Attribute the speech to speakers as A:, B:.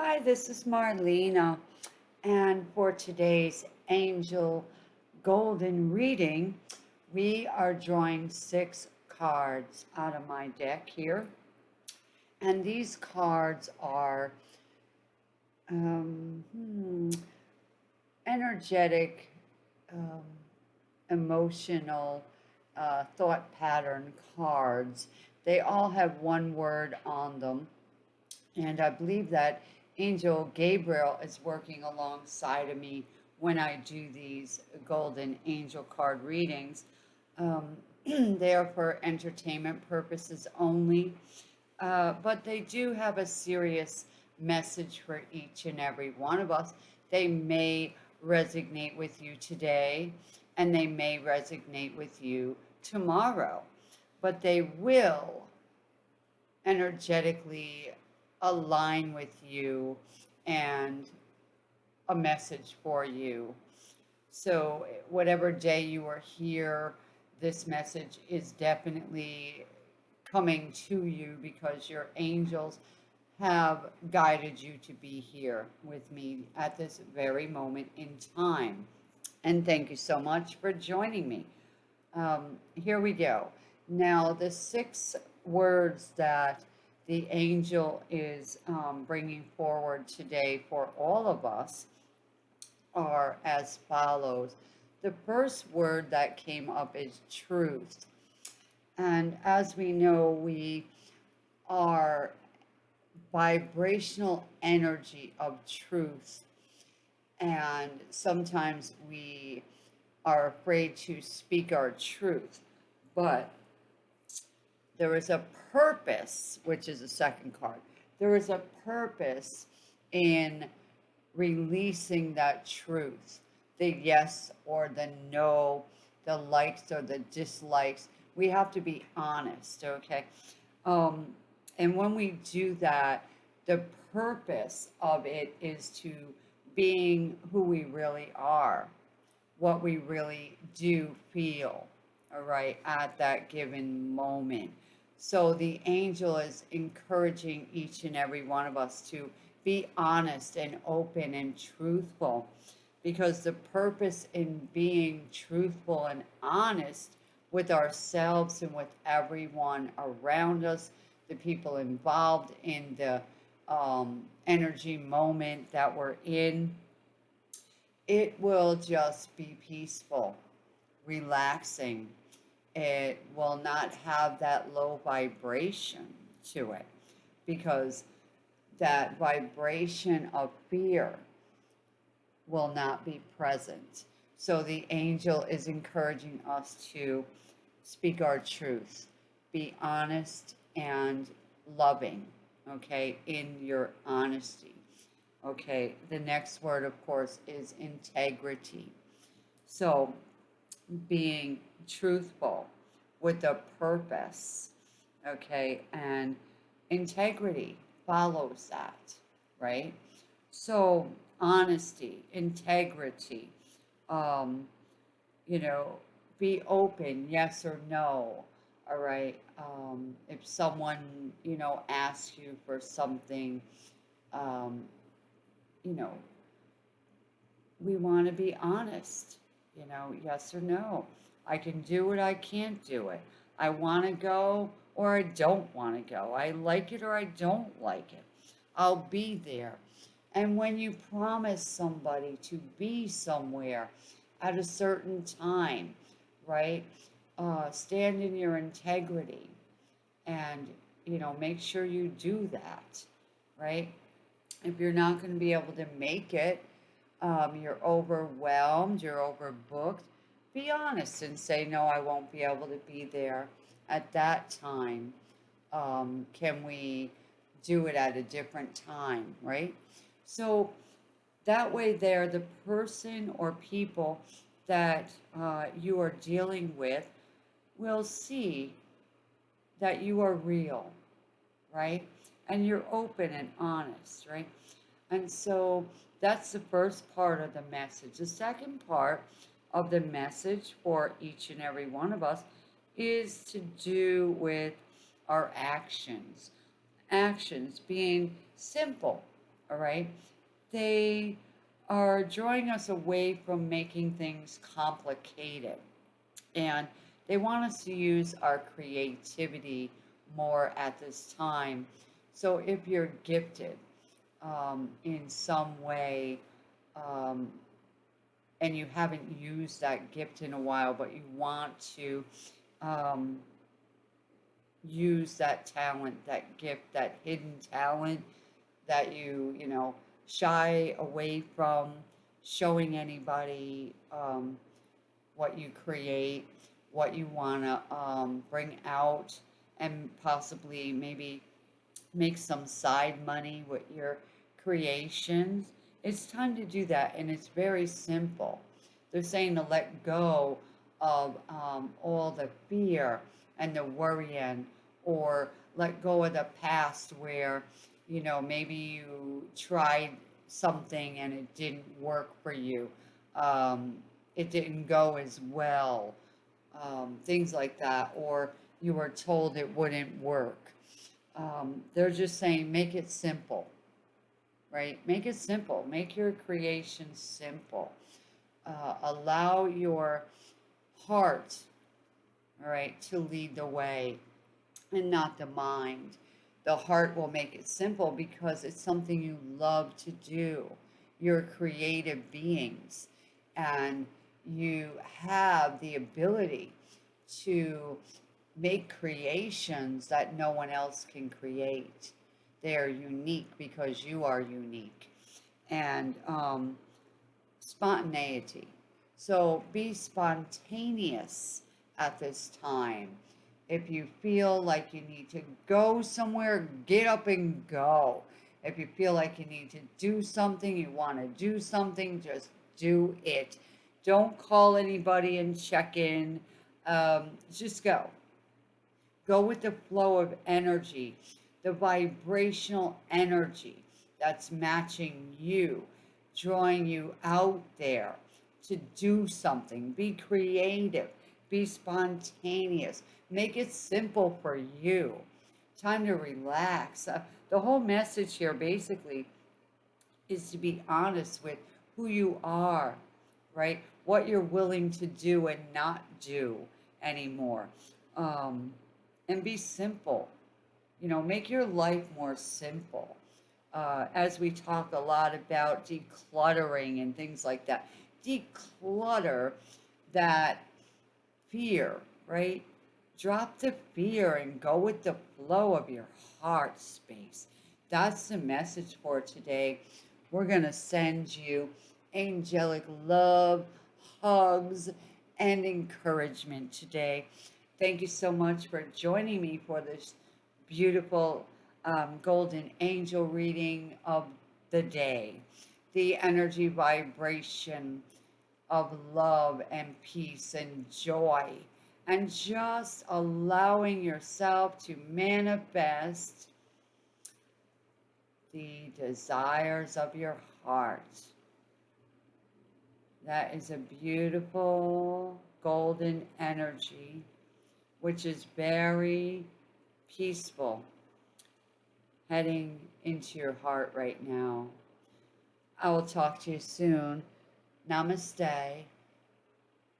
A: Hi, this is Marlena, and for today's Angel Golden reading, we are drawing six cards out of my deck here. And these cards are um, hmm, energetic, um, emotional, uh, thought pattern cards. They all have one word on them. And I believe that Angel Gabriel is working alongside of me when I do these golden angel card readings. Um, they are for entertainment purposes only, uh, but they do have a serious message for each and every one of us. They may resonate with you today, and they may resonate with you tomorrow, but they will energetically align with you and a message for you. So whatever day you are here, this message is definitely coming to you because your angels have guided you to be here with me at this very moment in time. And thank you so much for joining me. Um, here we go. Now, the six words that the angel is um, bringing forward today for all of us are as follows. The first word that came up is truth. And as we know, we are vibrational energy of truth. And sometimes we are afraid to speak our truth. But there is a purpose, which is the second card. There is a purpose in releasing that truth, the yes or the no, the likes or the dislikes. We have to be honest, okay? Um, and when we do that, the purpose of it is to being who we really are, what we really do feel, all right, at that given moment. So the angel is encouraging each and every one of us to be honest and open and truthful because the purpose in being truthful and honest with ourselves and with everyone around us, the people involved in the um, energy moment that we're in, it will just be peaceful, relaxing, it will not have that low vibration to it because that vibration of fear will not be present. So the angel is encouraging us to speak our truth, be honest and loving, okay, in your honesty. Okay, the next word, of course, is integrity. So being truthful with a purpose, okay, and integrity follows that, right? So honesty, integrity, um, you know, be open, yes or no, all right? Um, if someone, you know, asks you for something, um, you know, we want to be honest you know, yes or no. I can do it, I can't do it. I want to go or I don't want to go. I like it or I don't like it. I'll be there. And when you promise somebody to be somewhere at a certain time, right? Uh, stand in your integrity and, you know, make sure you do that, right? If you're not going to be able to make it, um, you're overwhelmed, you're overbooked, be honest and say, no, I won't be able to be there at that time. Um, can we do it at a different time, right? So that way there, the person or people that uh, you are dealing with will see that you are real, right? And you're open and honest, right? And so that's the first part of the message. The second part of the message for each and every one of us is to do with our actions. Actions being simple, all right? They are drawing us away from making things complicated. And they want us to use our creativity more at this time. So if you're gifted um, in some way, um, and you haven't used that gift in a while, but you want to um, use that talent, that gift, that hidden talent that you, you know, shy away from showing anybody um, what you create, what you want to um, bring out, and possibly maybe make some side money with your creations. It's time to do that, and it's very simple. They're saying to let go of um, all the fear and the worrying, or let go of the past where, you know, maybe you tried something and it didn't work for you. Um, it didn't go as well. Um, things like that, or you were told it wouldn't work. Um, they're just saying make it simple, right? Make it simple. Make your creation simple. Uh, allow your heart, all right, to lead the way and not the mind. The heart will make it simple because it's something you love to do. You're creative beings and you have the ability to make creations that no one else can create. They're unique because you are unique. And um, spontaneity. So be spontaneous at this time. If you feel like you need to go somewhere, get up and go. If you feel like you need to do something, you want to do something, just do it. Don't call anybody and check in. Um, just go. Go with the flow of energy, the vibrational energy that's matching you, drawing you out there to do something. Be creative, be spontaneous, make it simple for you. Time to relax. Uh, the whole message here basically is to be honest with who you are, right? What you're willing to do and not do anymore. Um, and be simple. You know, make your life more simple. Uh, as we talk a lot about decluttering and things like that declutter that fear, right? Drop the fear and go with the flow of your heart space. That's the message for today. We're going to send you angelic love, hugs, and encouragement today. Thank you so much for joining me for this beautiful um, golden angel reading of the day. The energy vibration of love and peace and joy and just allowing yourself to manifest the desires of your heart. That is a beautiful golden energy, which is very peaceful, heading into your heart right now. I will talk to you soon. Namaste.